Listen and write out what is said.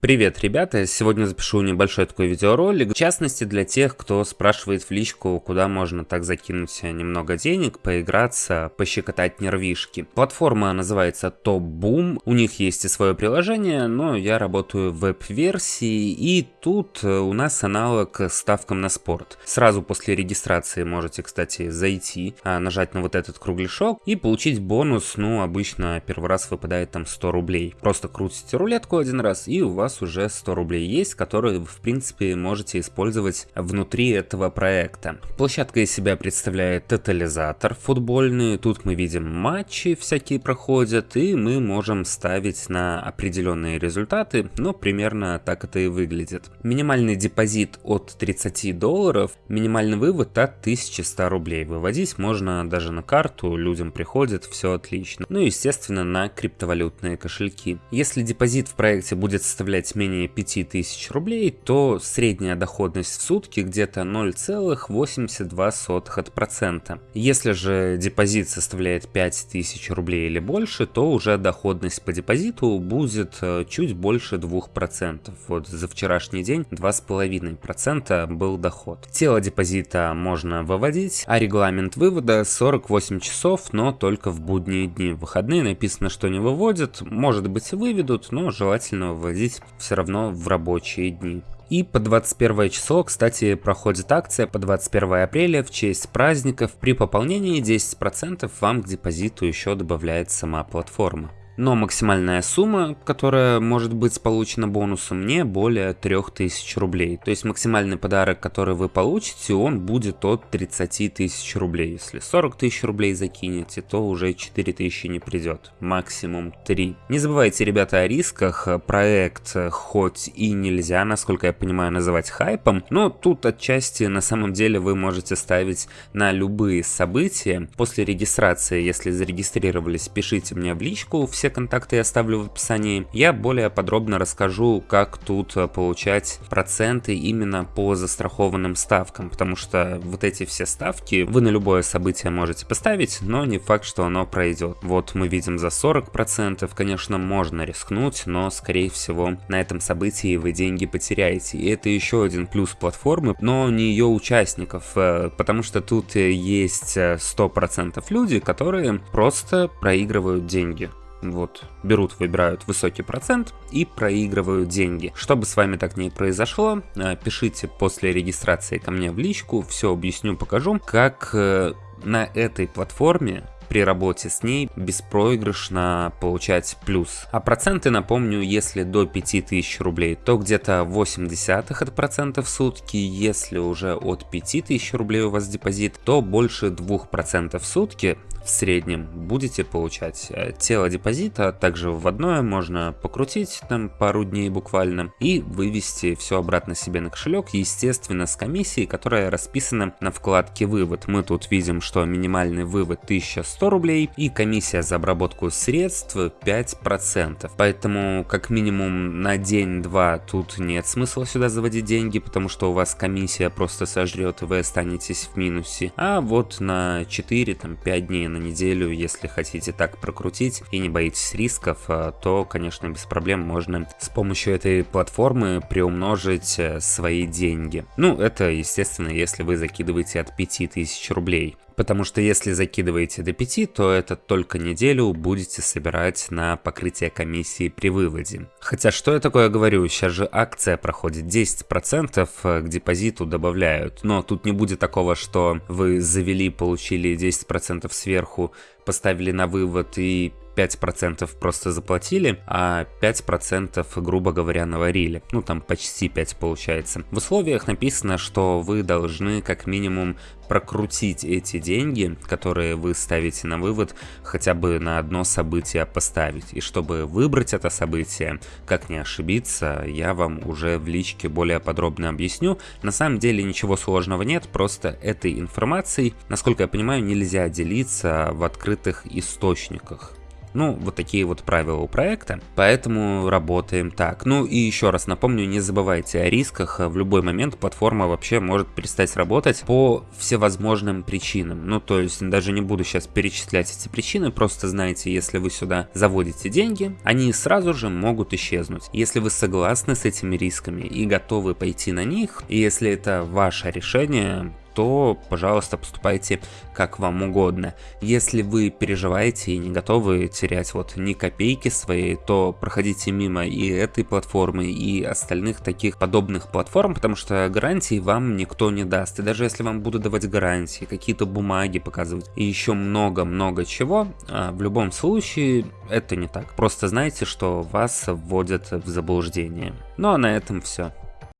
Привет, ребята! Сегодня запишу небольшой такой видеоролик, в частности для тех, кто спрашивает в личку, куда можно так закинуть немного денег, поиграться, пощекотать нервишки. Платформа называется Top Boom, у них есть и свое приложение, но я работаю в веб-версии, и тут у нас аналог ставкам на спорт. Сразу после регистрации можете, кстати, зайти, а, нажать на вот этот кругляшок и получить бонус, ну, обычно первый раз выпадает там 100 рублей. Просто крутите рулетку один раз, и у вас вас уже 100 рублей есть, которые в принципе можете использовать внутри этого проекта. Площадка из себя представляет тотализатор футбольный, тут мы видим матчи всякие проходят, и мы можем ставить на определенные результаты, но примерно так это и выглядит. Минимальный депозит от 30 долларов, минимальный вывод от 1100 рублей. Выводить можно даже на карту, людям приходит, все отлично. Ну и естественно на криптовалютные кошельки. Если депозит в проекте будет составлять составлять менее 5000 рублей, то средняя доходность в сутки где-то 0,82%. Если же депозит составляет 5000 рублей или больше, то уже доходность по депозиту будет э, чуть больше 2%. Вот за вчерашний день 2,5% был доход. Тело депозита можно выводить, а регламент вывода 48 часов, но только в будние дни. В выходные написано, что не выводят, может быть выведут, но желательно выводить все равно в рабочие дни. И по 21 число, кстати, проходит акция по 21 апреля в честь праздников. При пополнении 10% вам к депозиту еще добавляет сама платформа но максимальная сумма, которая может быть получена бонусом, не более 3000 рублей. То есть максимальный подарок, который вы получите, он будет от 30 тысяч рублей. Если 40 тысяч рублей закинете, то уже 4000 не придет, максимум 3. Не забывайте, ребята, о рисках. Проект хоть и нельзя, насколько я понимаю, называть хайпом, но тут отчасти на самом деле вы можете ставить на любые события. После регистрации, если зарегистрировались, пишите мне в личку, все контакты я оставлю в описании. Я более подробно расскажу, как тут э, получать проценты именно по застрахованным ставкам, потому что вот эти все ставки вы на любое событие можете поставить, но не факт, что оно пройдет. Вот мы видим за 40%, конечно, можно рискнуть, но скорее всего на этом событии вы деньги потеряете. И это еще один плюс платформы, но не ее участников, э, потому что тут э, есть 100% люди, которые просто проигрывают деньги вот, берут, выбирают высокий процент и проигрывают деньги. Чтобы с вами так не произошло, э, пишите после регистрации ко мне в личку, все объясню, покажу, как э, на этой платформе при работе с ней беспроигрышно получать плюс. А проценты, напомню, если до 5000 рублей, то где-то 0,8 от процента в сутки, если уже от 5000 рублей у вас депозит, то больше 2% в сутки в среднем будете получать. Э, тело депозита также вводное можно покрутить там пару дней буквально и вывести все обратно себе на кошелек, естественно с комиссией, которая расписана на вкладке вывод. Мы тут видим, что минимальный вывод 1100 рублей и комиссия за обработку средств 5%. Поэтому как минимум на день-два тут нет смысла сюда заводить деньги, потому что у вас комиссия просто сожрет и вы останетесь в минусе. А вот на 4-5 дней на неделю, если хотите так прокрутить и не боитесь рисков, э, то, конечно, без проблем можно с помощью этой платформы приумножить э, свои деньги. Ну, это, естественно, если вы закидываете от 5000 рублей. Потому что если закидываете до 5, то это только неделю будете собирать на покрытие комиссии при выводе. Хотя что я такое говорю, сейчас же акция проходит, 10% э, к депозиту добавляют. Но тут не будет такого, что вы завели, получили 10% сверху, поставили на вывод и 5% просто заплатили, а 5% грубо говоря наварили. Ну там почти 5 получается. В условиях написано, что вы должны как минимум прокрутить эти деньги, которые вы ставите на вывод, хотя бы на одно событие поставить. И чтобы выбрать это событие, как не ошибиться, я вам уже в личке более подробно объясню. На самом деле ничего сложного нет, просто этой информацией, насколько я понимаю, нельзя делиться в открытых источниках. Ну, вот такие вот правила у проекта, поэтому работаем так. Ну и еще раз напомню, не забывайте о рисках, в любой момент платформа вообще может перестать работать по всевозможным причинам. Ну, то есть даже не буду сейчас перечислять эти причины, просто знайте, если вы сюда заводите деньги, они сразу же могут исчезнуть. Если вы согласны с этими рисками и готовы пойти на них, и если это ваше решение, то, пожалуйста, поступайте как вам угодно. Если вы переживаете и не готовы терять вот ни копейки своей, то проходите мимо и этой платформы, и остальных таких подобных платформ, потому что гарантии вам никто не даст. И даже если вам будут давать гарантии, какие-то бумаги показывать и еще много-много чего, а, в любом случае это не так. Просто знайте, что вас вводят в заблуждение. Ну а на этом все.